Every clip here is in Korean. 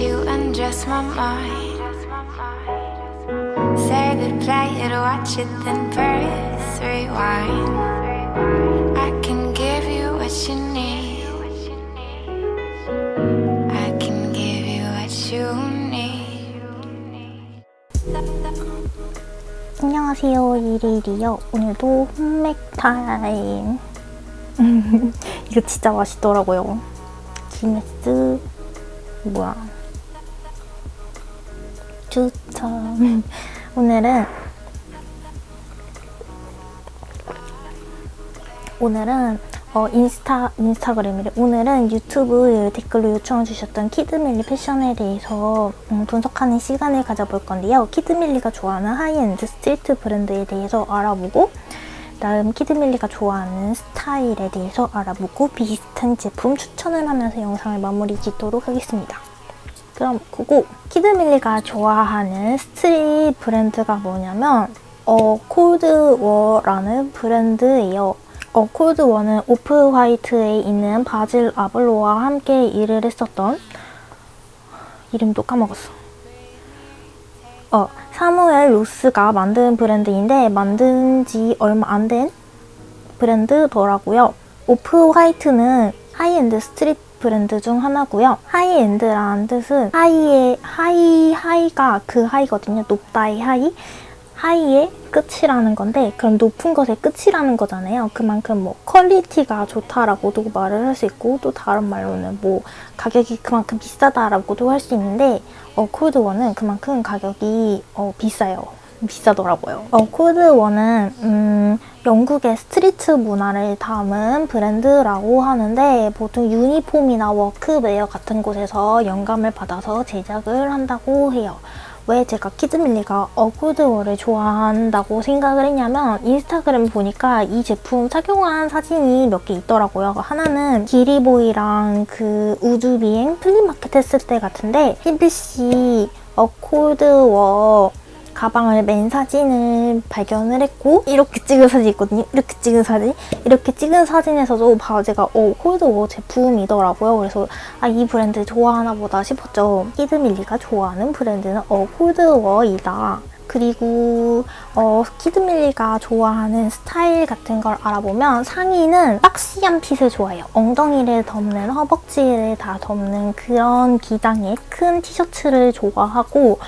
you undress my mind. Say play it, watch it, then press rewind. I can give you what you need. I can give you what you need. 안녕하세요 이리리요 오늘도 홈맥 타임 이거 진짜 맛있더라고요 기네스 뭐야 추천 오늘은 오늘은 어, 인스타, 인스타그램이래. 오늘은 유튜브 댓글로 요청해 주셨던 키드밀리 패션에 대해서 음, 분석하는 시간을 가져볼 건데요. 키드밀리가 좋아하는 high-end street 브랜드에 대해서 알아보고 다음 키드밀리가 좋아하는 스타일에 대해서 알아보고 비슷한 제품 추천을 하면서 영상을 마무리 짓도록 하겠습니다. 그럼 go go! 키드밀리가 좋아하는 street 브랜드가 뭐냐면 A-COLD-WALL이라는 브랜드예요. A-COLD-WALL은 Off-White에 있는 버질 아블로와 함께 일을 했었던 이름도 까먹었어. 어, 사무엘 로스가 만든 브랜드인데 만든 지 얼마 안 된 브랜드더라고요. Off-White는 high-end street 브랜드 중 하나고요. high-end라는 뜻은 high의 high high가 그 high거든요. 높다의 high. high의 끝이라는 건데 그럼 높은 것의 끝이라는 거잖아요. 그만큼 뭐 quality가 좋다라고도 말을 할 수 있고 또 다른 말로는 뭐 가격이 그만큼 비싸다라고도 할 수 있는데 A-COLD-WALL은 그만큼 가격이 어, 비싸요. 비싸더라고요. A-COLD-WALL은 음, 영국의 street 문화를 담은 브랜드라고 하는데 보통 유니폼이나 워크웨어 같은 곳에서 영감을 받아서 제작을 한다고 해요. 왜 제가 키드밀리가 A-COLD-WALL을 좋아한다고 생각을 했냐면 인스타그램 보니까 이 제품 착용한 사진이 몇 개 있더라고요. 하나는 기리보이랑 그 우주비행 flea market 했을 때 같은데 흰빛이 A-COLD-WALL 가방을 맨 사진을 발견을 했고 이렇게 찍은 사진이 있거든요. 이렇게 찍은 사진. 이렇게 찍은 사진에서도 바지가 A-COLD-WALL 제품이더라고요. 그래서 아, 이 브랜드 좋아하나 보다 싶었죠. 키드밀리가 좋아하는 브랜드는 A-COLD-WALL이다. 그리고 어, 키드밀리가 좋아하는 스타일 같은 걸 알아보면 상의는 boxy한 fit을 좋아해요. 엉덩이를 덮는 허벅지를 다 덮는 그런 기장의 큰 티셔츠를 좋아하고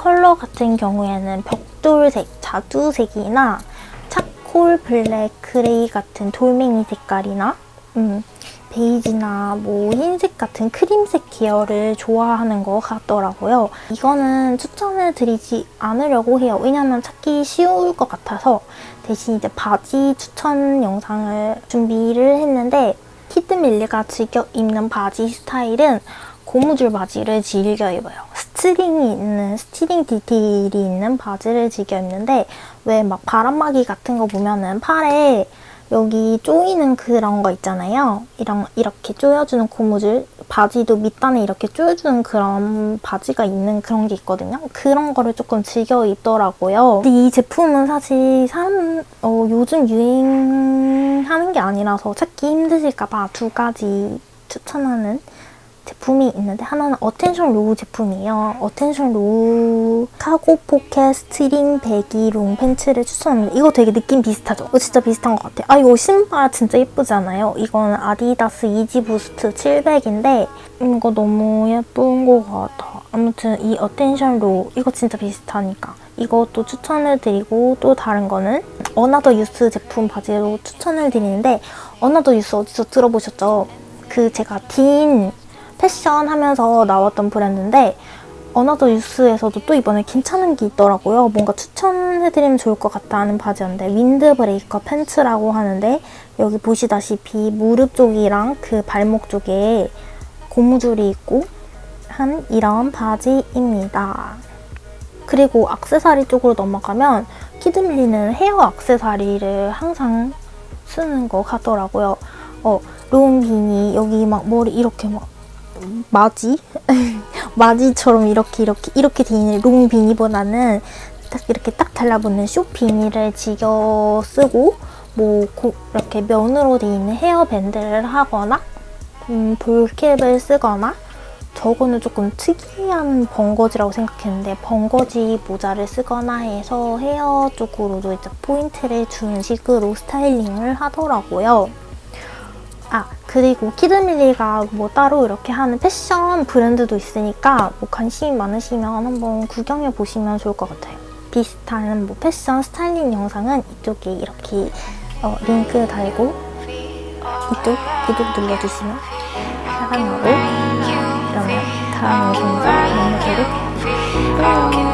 컬러 같은 경우에는 벽돌색, 자두색이나 charcoal black, gray 같은 돌멩이 색깔이나 음, 베이지나 뭐 흰색 같은 크림색 계열을 좋아하는 것 같더라고요. 이거는 추천을 드리지 않으려고 해요. 왜냐면 찾기 쉬울 것 같아서 대신 이제 바지 추천 영상을 준비를 했는데 키드 밀리가 즐겨 입는 바지 스타일은 고무줄 바지를 즐겨 입어요. string이 있는, string 디테일이 있는 바지를 즐겨 입는데 왜 막 바람막이 같은 거 보면은 팔에 여기 조이는 그런 거 있잖아요. 이런, 이렇게 조여주는 고무줄 바지도 밑단에 이렇게 조여주는 그런 바지가 있는 그런 게 있거든요. 그런 거를 조금 즐겨 입더라고요. 근데 이 제품은 사실 사람, 어, 요즘 유행하는 게 아니라서 찾기 힘드실까 봐 두 가지 추천하는 제품이 있는데 하나는 Attention Row 제품이에요. Attention Row cargo pocket string baggy long pants를 추천합니다. 이거 되게 느낌 비슷하죠? 이거 진짜 비슷한 것 같아요. 아 이거 신발 진짜 예쁘잖아요. 이건 아디다스 Yeezy Boost 700인데 이거 너무 예쁜 것 같아. 아무튼 이 Attention Row 이거 진짜 비슷하니까 이것도 추천을 드리고 또 다른 거는 Another Youth 제품 바지로 추천을 드리는데 Another Youth 어디서 들어보셨죠? 그 제가 딘 패션 하면서 나왔던 브랜드인데 Another Youth에서도 또 이번에 괜찮은 게 있더라고요. 뭔가 추천해드리면 좋을 것 같다는 바지였는데 windbreaker pants라고 하는데 여기 보시다시피 무릎 쪽이랑 그 발목 쪽에 고무줄이 있고 한 이런 바지입니다. 그리고 악세사리 쪽으로 넘어가면 키드밀리는 헤어 악세사리를 항상 쓰는 것 같더라고요. 어, long beanie 여기 막 머리 이렇게 막 마지? 마지처럼 이렇게 이렇게 이렇게 돼 있는 long beanie보다는 딱 이렇게 딱 달라붙는 short beanie를 즐겨 쓰고 뭐 고, 이렇게 면으로 돼 있는 헤어밴드를 하거나 음, ball cap을 쓰거나 저거는 조금 특이한 벙거지라고 생각했는데 벙거지 모자를 쓰거나 해서 헤어 쪽으로도 이제 포인트를 주는 식으로 스타일링을 하더라고요. 아 그리고 키드밀리가 뭐 따로 이렇게 하는 패션 브랜드도 있으니까 뭐 관심이 많으시면 한번 구경해 보시면 좋을 것 같아요. 비슷한 뭐 패션 스타일링 영상은 이쪽에 이렇게 어, 링크 달고 이쪽 구독 눌러주시면 사랑하고 그러면 다음 영상에서 만나도록 you